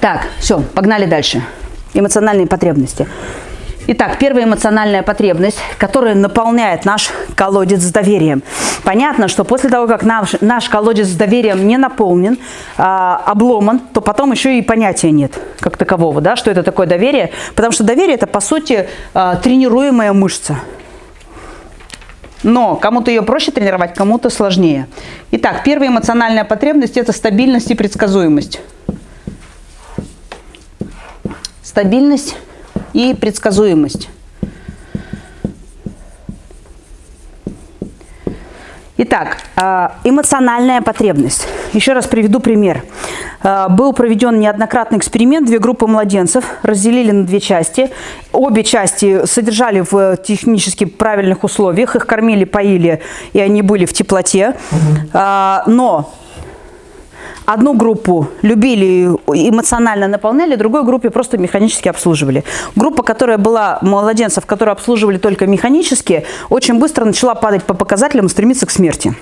Так, все, погнали дальше. Эмоциональные потребности. Итак, первая эмоциональная потребность, которая наполняет наш колодец с доверием. Понятно, что после того, как наш, наш колодец с доверием не наполнен, а, обломан, то потом еще и понятия нет как такового, да, что это такое доверие. Потому что доверие – это, по сути, а, тренируемая мышца. Но кому-то ее проще тренировать, кому-то сложнее. Итак, первая эмоциональная потребность – это стабильность и предсказуемость. Стабильность и предсказуемость. Итак, а, эмоциональная потребность. Еще раз приведу пример. А, был проведен неоднократный эксперимент. Две группы младенцев разделили на две части. Обе части содержали в технически правильных условиях. Их кормили, поили, и они были в теплоте. Угу. Но Одну группу любили, эмоционально наполняли, другой группе просто механически обслуживали. Группа, которая была младенцев, которые обслуживали только механически, очень быстро начала падать по показателям и стремиться к смерти.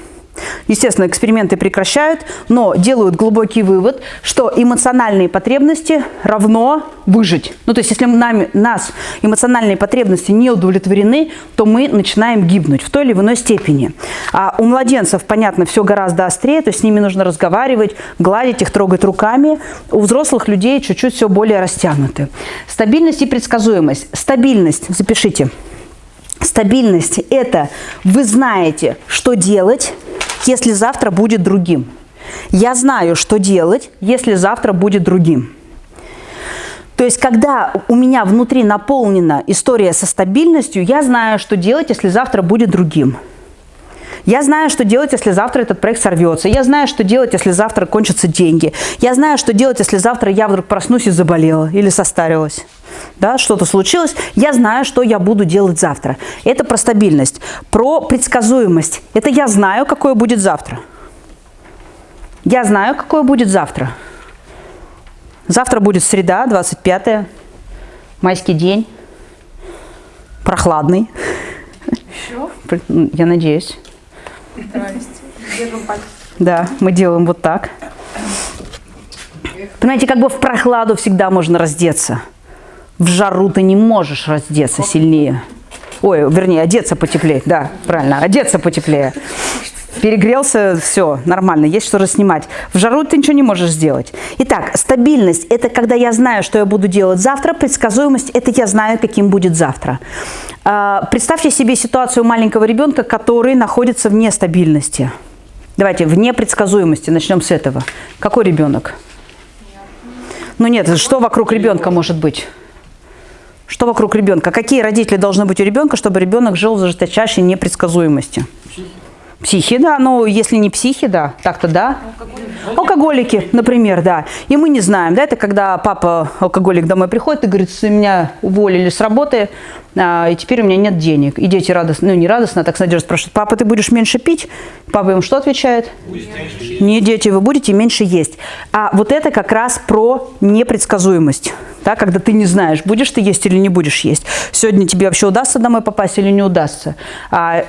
Естественно, эксперименты прекращают, но делают глубокий вывод, что эмоциональные потребности равно выжить. Ну, то есть, если нами, нас эмоциональные потребности не удовлетворены, то мы начинаем гибнуть в той или иной степени. А у младенцев, понятно, все гораздо острее, то есть с ними нужно разговаривать, гладить их, трогать руками. У взрослых людей чуть-чуть все более растянуты. Стабильность и предсказуемость. Стабильность, запишите. Стабильность – это вы знаете, что делать, если завтра будет другим. Я знаю, что делать, если завтра будет другим. То есть, когда у меня внутри наполнена история со стабильностью, я знаю, что делать, если завтра будет другим. Я знаю, что делать, если завтра этот проект сорвется. Я знаю, что делать, если завтра кончатся деньги. Я знаю, что делать, если завтра я вдруг проснусь и заболела или состарилась да, что-то случилось, я знаю, что я буду делать завтра. Это про стабильность. Про предсказуемость. Это я знаю, какое будет завтра. Я знаю, какое будет завтра. Завтра будет среда, 25 майский день, прохладный. Еще? Я надеюсь. Да, мы делаем вот так. Понимаете, как бы в прохладу всегда можно раздеться. В жару ты не можешь раздеться сильнее. Ой, вернее, одеться потеплее. Да, правильно, одеться потеплее. Перегрелся, все, нормально, есть что снимать. В жару ты ничего не можешь сделать. Итак, стабильность – это когда я знаю, что я буду делать завтра. Предсказуемость – это я знаю, каким будет завтра. А, представьте себе ситуацию маленького ребенка, который находится в нестабильности. Давайте, в непредсказуемости, начнем с этого. Какой ребенок? Ну нет, что вокруг ребенка может быть? Что вокруг ребенка? Какие родители должны быть у ребенка, чтобы ребенок жил в жесточайшей непредсказуемости? Психи, да, ну если не психи, да, так-то да. Алкоголики. алкоголики, например, да. И мы не знаем, да, это когда папа алкоголик домой приходит и говорит, меня уволили с работы, а, и теперь у меня нет денег. И дети радостно, ну не радостно, а так с надеждой спрашивают, папа, ты будешь меньше пить? Папа им что отвечает? Не дети, вы будете меньше есть. А вот это как раз про непредсказуемость, да, когда ты не знаешь, будешь ты есть или не будешь есть. Сегодня тебе вообще удастся домой попасть или не удастся. А